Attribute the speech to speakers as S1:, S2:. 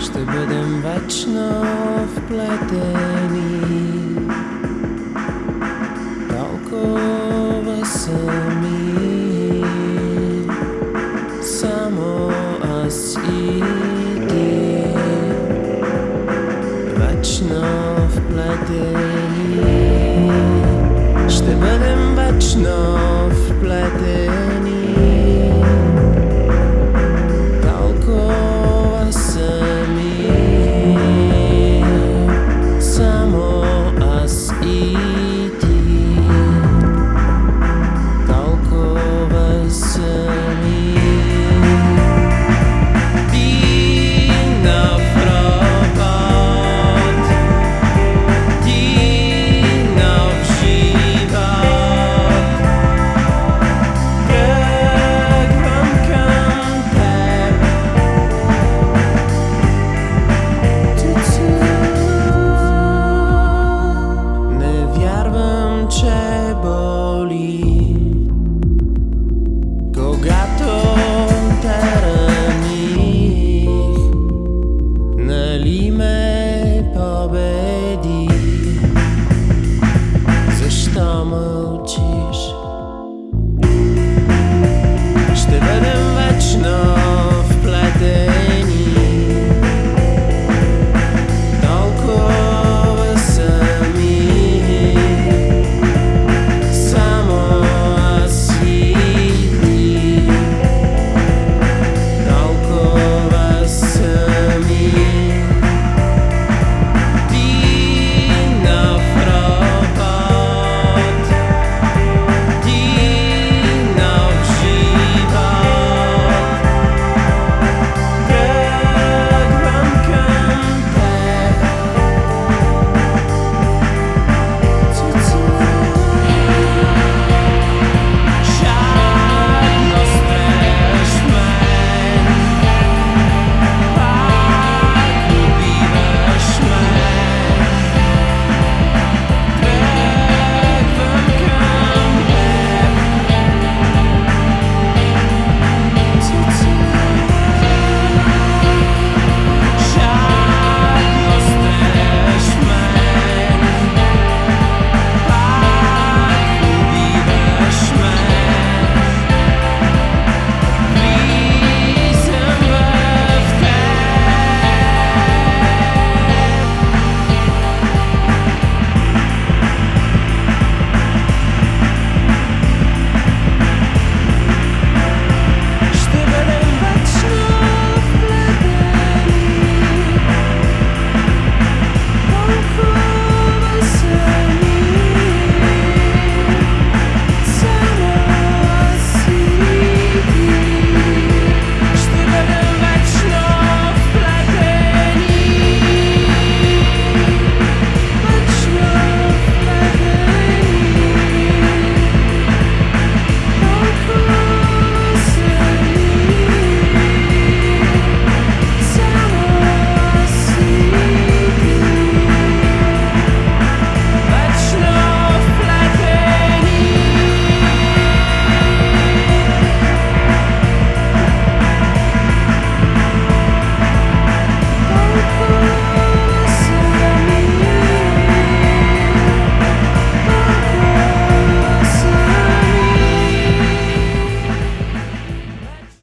S1: ще бъдем вечно вплетени. Толкова сами, само аз и ти, вечно вплетени. Ще бъдем вечно вплетени.